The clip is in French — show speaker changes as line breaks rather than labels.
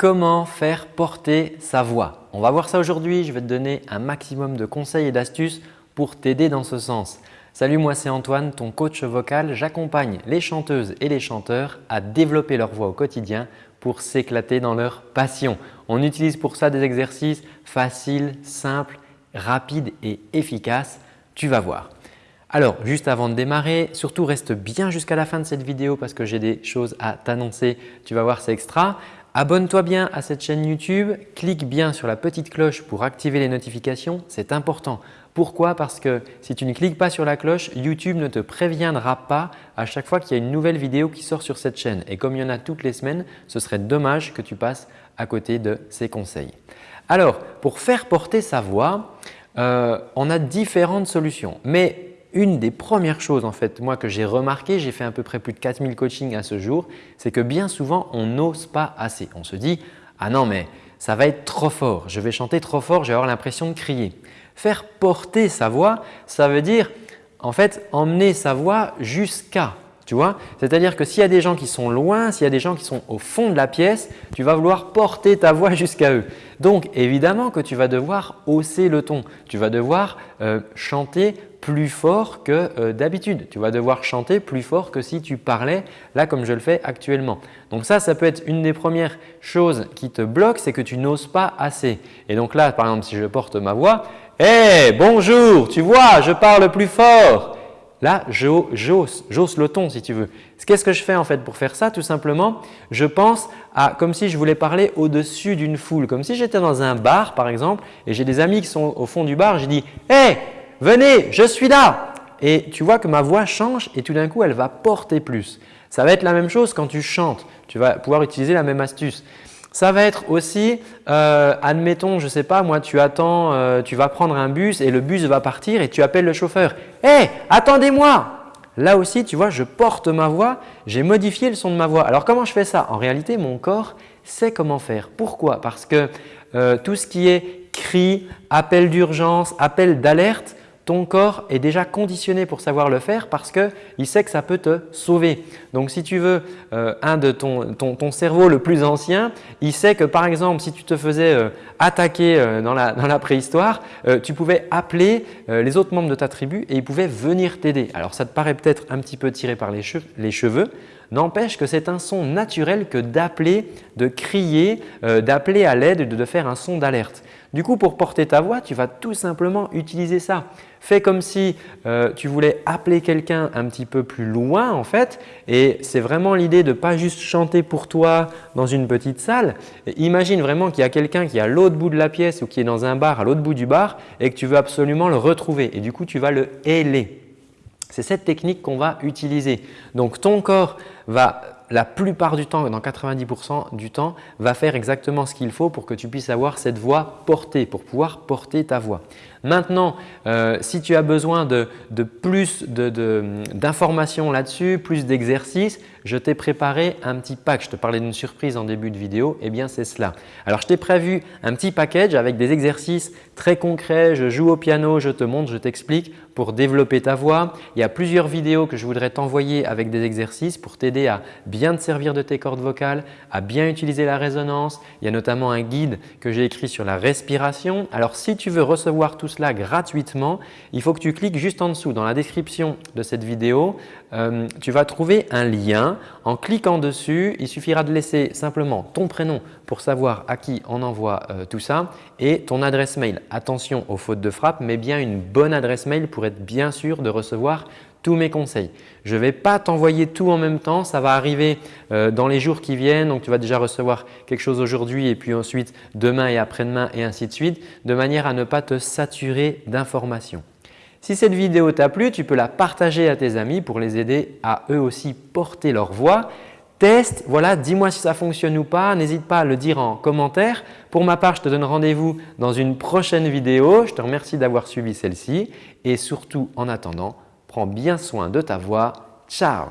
Comment faire porter sa voix On va voir ça aujourd'hui. Je vais te donner un maximum de conseils et d'astuces pour t'aider dans ce sens. Salut, moi c'est Antoine, ton coach vocal. J'accompagne les chanteuses et les chanteurs à développer leur voix au quotidien pour s'éclater dans leur passion. On utilise pour ça des exercices faciles, simples, rapides et efficaces. Tu vas voir. Alors, juste avant de démarrer, surtout reste bien jusqu'à la fin de cette vidéo parce que j'ai des choses à t'annoncer. Tu vas voir, c'est extra. Abonne-toi bien à cette chaîne YouTube, clique bien sur la petite cloche pour activer les notifications, c'est important. Pourquoi? Parce que si tu ne cliques pas sur la cloche, YouTube ne te préviendra pas à chaque fois qu'il y a une nouvelle vidéo qui sort sur cette chaîne. Et comme il y en a toutes les semaines, ce serait dommage que tu passes à côté de ces conseils. Alors, pour faire porter sa voix, euh, on a différentes solutions. Mais une des premières choses en fait, moi que j'ai remarqué, j'ai fait à peu près plus de 4000 coachings à ce jour, c'est que bien souvent on n'ose pas assez. On se dit « ah non mais ça va être trop fort, je vais chanter trop fort, je vais avoir l'impression de crier ». Faire porter sa voix, ça veut dire en fait emmener sa voix jusqu'à tu vois? C'est-à-dire que s'il y a des gens qui sont loin, s'il y a des gens qui sont au fond de la pièce, tu vas vouloir porter ta voix jusqu'à eux. Donc évidemment que tu vas devoir hausser le ton. Tu vas devoir euh, chanter plus fort que euh, d'habitude. Tu vas devoir chanter plus fort que si tu parlais là comme je le fais actuellement. Donc ça, ça peut être une des premières choses qui te bloque, c'est que tu n'oses pas assez. Et donc là, par exemple, si je porte ma voix, « Hé, bonjour, tu vois, je parle plus fort !» Là, j'ose le ton si tu veux. Qu'est-ce que je fais en fait pour faire ça? Tout simplement, je pense à comme si je voulais parler au-dessus d'une foule. Comme si j'étais dans un bar par exemple et j'ai des amis qui sont au fond du bar, je dis « Hé, venez, je suis là !» Et tu vois que ma voix change et tout d'un coup, elle va porter plus. Ça va être la même chose quand tu chantes. Tu vas pouvoir utiliser la même astuce. Ça va être aussi, euh, admettons, je ne sais pas, moi tu attends, euh, tu vas prendre un bus et le bus va partir et tu appelles le chauffeur. « Hé, attendez-moi !» Là aussi, tu vois, je porte ma voix, j'ai modifié le son de ma voix. Alors comment je fais ça? En réalité, mon corps sait comment faire. Pourquoi? Parce que euh, tout ce qui est cri, appel d'urgence, appel d'alerte, ton corps est déjà conditionné pour savoir le faire parce qu'il sait que ça peut te sauver. Donc si tu veux, euh, un de ton, cerveau le plus ancien, il sait que par exemple si tu te faisais euh, attaquer euh, dans, la, préhistoire, tu pouvais appeler les autres membres de ta tribu et ils pouvaient venir t'aider. Alors ça te paraît peut-être un petit peu tiré par les les cheveux n'empêche que c'est un son naturel que d'appeler, de crier, d'appeler à l'aide, de faire un son d'alerte. Du coup, pour porter ta voix, tu vas tout simplement utiliser ça. Fais comme si euh, tu voulais appeler quelqu'un un petit peu plus loin en fait et c'est vraiment l'idée de ne pas juste chanter pour toi dans une petite salle. imagine vraiment qu'il y a quelqu'un qui est à l'autre bout de la pièce ou qui est dans un bar à l'autre bout du bar et que tu veux absolument le retrouver et du coup tu vas le héler. C'est cette technique qu'on va utiliser. Donc ton corps va la plupart du temps, dans 90% du temps, va faire exactement ce qu'il faut pour que tu puisses avoir cette voix portée, pour pouvoir porter ta voix. Maintenant, euh, si tu as besoin de, plus d'informations là-dessus, plus d'exercices, je t'ai préparé un petit pack. Je te parlais d'une surprise en début de vidéo, eh bien c'est cela. Alors je t'ai prévu un petit package avec des exercices très concrets. Je joue au piano, je te montre, je t'explique pour développer ta voix. Il y a plusieurs vidéos que je voudrais t'envoyer avec des exercices pour t'aider à bien te servir de tes cordes vocales, à bien utiliser la résonance. Il y a notamment un guide que j'ai écrit sur la respiration. Alors si tu veux recevoir tout cela gratuitement, il faut que tu cliques juste en dessous dans la description de cette vidéo. Euh, tu vas trouver un lien. En cliquant dessus, il suffira de laisser simplement ton prénom pour savoir à qui on envoie euh, tout ça et ton adresse mail. Attention aux fautes de frappe, mais bien une bonne adresse mail pour être bien sûr de recevoir tous mes conseils. Je ne vais pas t'envoyer tout en même temps, ça va arriver euh, dans les jours qui viennent. Donc, tu vas déjà recevoir quelque chose aujourd'hui et puis ensuite demain et après-demain et ainsi de suite de manière à ne pas te saturer d'informations. Si cette vidéo t'a plu, tu peux la partager à tes amis pour les aider à eux aussi porter leur voix. Teste, voilà, dis-moi si ça fonctionne ou pas. N'hésite pas à le dire en commentaire. Pour ma part, je te donne rendez-vous dans une prochaine vidéo. Je te remercie d'avoir suivi celle-ci et surtout en attendant, prends bien soin de ta voix. Ciao